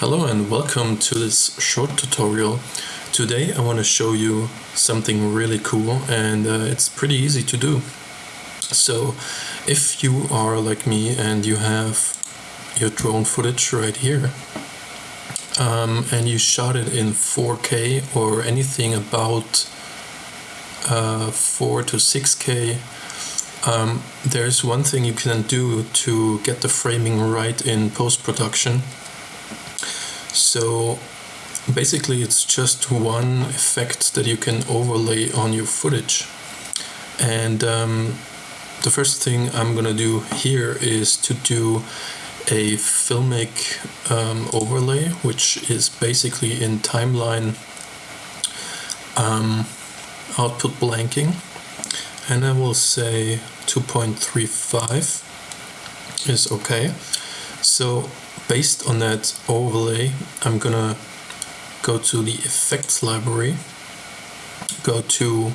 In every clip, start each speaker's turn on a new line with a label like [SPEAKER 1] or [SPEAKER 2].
[SPEAKER 1] Hello and welcome to this short tutorial. Today I want to show you something really cool and uh, it's pretty easy to do. So if you are like me and you have your drone footage right here um, and you shot it in 4K or anything about uh, 4 to 6K um, there's one thing you can do to get the framing right in post-production so basically it's just one effect that you can overlay on your footage. And um, the first thing I'm gonna do here is to do a filmic um, overlay, which is basically in timeline um, output blanking. And I will say 2.35 is okay. So based on that overlay, I'm gonna go to the effects library, go to,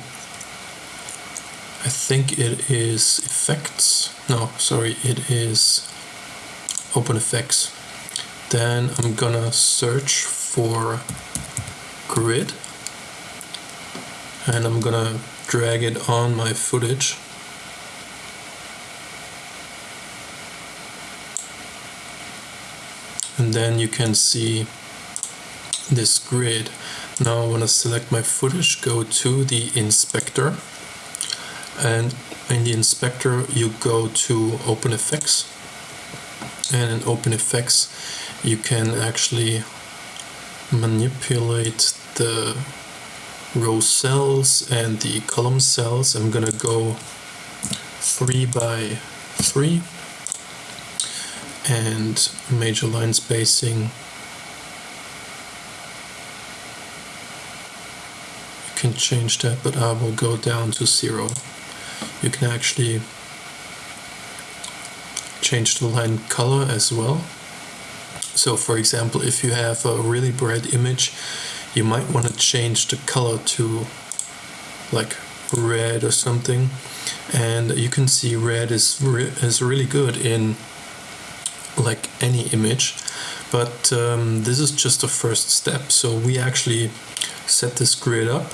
[SPEAKER 1] I think it is effects, no, sorry, it is OpenFX. Then I'm gonna search for grid. And I'm gonna drag it on my footage and then you can see this grid. Now I want to select my footage, go to the inspector and in the inspector you go to OpenFX and in OpenFX you can actually manipulate the row cells and the column cells. I'm gonna go 3 by 3 and major line spacing. You can change that but I will go down to zero. You can actually change the line color as well. So for example if you have a really bright image you might want to change the color to like red or something. And you can see red is, re is really good in like any image but um, this is just the first step. So we actually set this grid up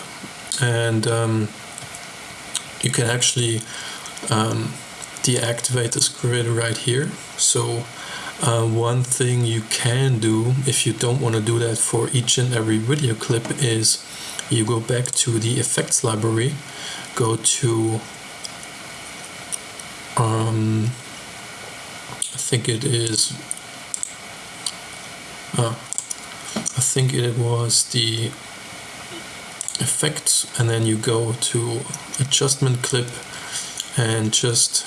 [SPEAKER 1] and um, you can actually um, deactivate this grid right here. So uh, one thing you can do if you don't want to do that for each and every video clip is you go back to the effects library go to um, think it is uh, I think it was the effects and then you go to adjustment clip and just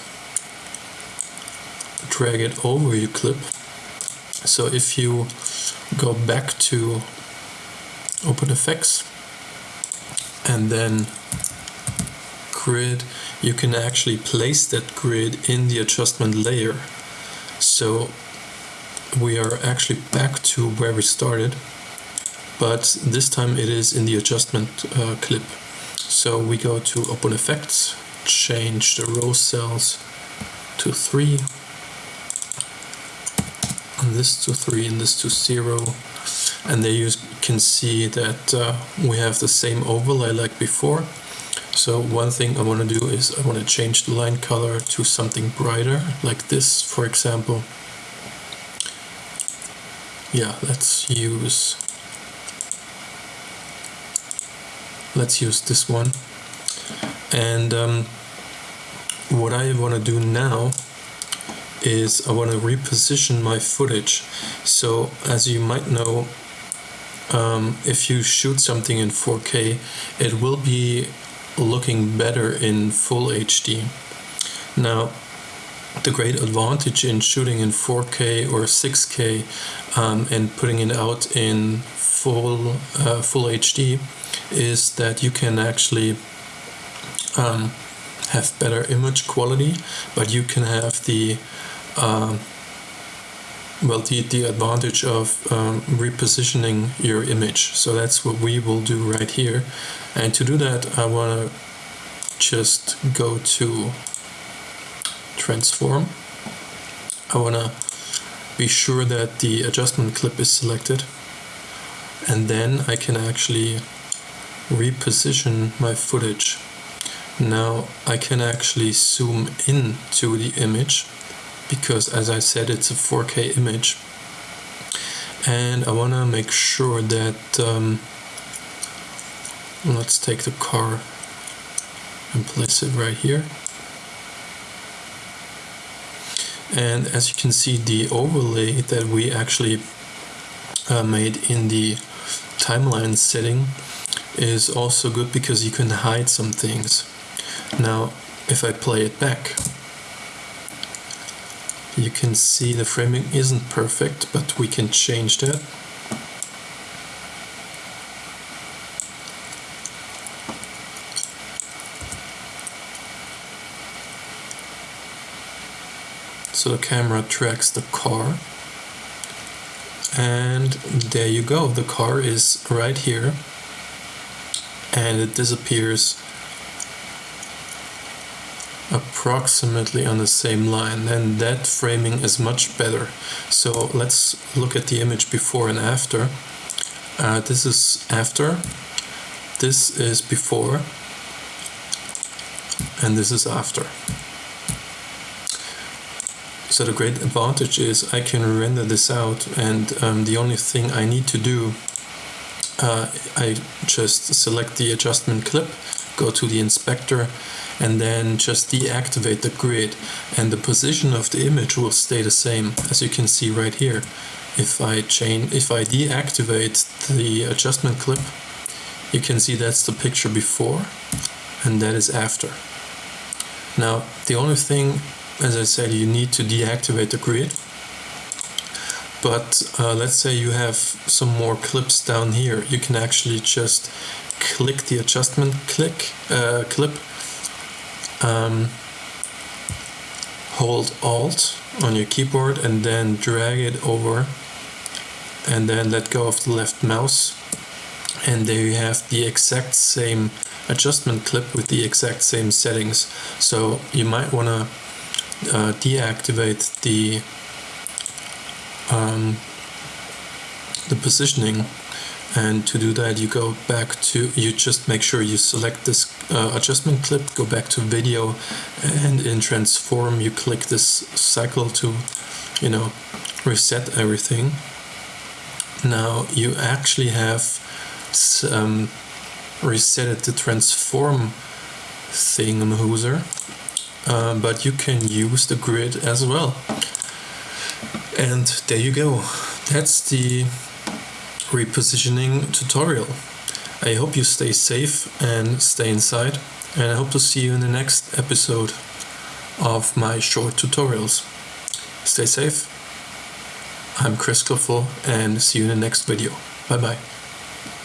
[SPEAKER 1] drag it over your clip. So if you go back to OpenFX and then grid you can actually place that grid in the adjustment layer so we are actually back to where we started, but this time it is in the adjustment uh, clip. So we go to OpenFX, change the row cells to 3, and this to 3 and this to 0 and there you can see that uh, we have the same overlay like before so one thing I want to do is I want to change the line color to something brighter, like this, for example. Yeah, let's use let's use this one. And um, what I want to do now is I want to reposition my footage. So as you might know, um, if you shoot something in 4K, it will be looking better in full HD. Now, the great advantage in shooting in 4K or 6K um, and putting it out in full uh, full HD is that you can actually um, have better image quality, but you can have the uh, well the, the advantage of um, repositioning your image. So that's what we will do right here. And to do that I want to just go to transform. I want to be sure that the adjustment clip is selected. And then I can actually reposition my footage. Now I can actually zoom in to the image because as I said it's a 4K image. And I want to make sure that um, let's take the car and place it right here. And as you can see the overlay that we actually uh, made in the timeline setting is also good because you can hide some things. Now if I play it back you can see the framing isn't perfect but we can change that. So the camera tracks the car. And there you go. The car is right here. And it disappears approximately on the same line and that framing is much better. So let's look at the image before and after. Uh, this is after this is before and this is after. So the great advantage is I can render this out and um, the only thing I need to do uh, I just select the adjustment clip, go to the inspector and then just deactivate the grid and the position of the image will stay the same as you can see right here. If I change, if I deactivate the adjustment clip, you can see that's the picture before and that is after. Now the only thing as I said, you need to deactivate the grid. But uh, let's say you have some more clips down here. You can actually just click the adjustment click uh, clip, um, hold Alt on your keyboard and then drag it over and then let go of the left mouse and there you have the exact same adjustment clip with the exact same settings. So you might want to uh, deactivate the um, the positioning and to do that you go back to you just make sure you select this uh, adjustment clip go back to video and in transform you click this cycle to you know reset everything now you actually have um, reset the transform thingamahooser um, but you can use the grid as well. And there you go. That's the repositioning tutorial. I hope you stay safe and stay inside and I hope to see you in the next episode of my short tutorials. Stay safe. I'm Chris Cliffel and see you in the next video. Bye bye.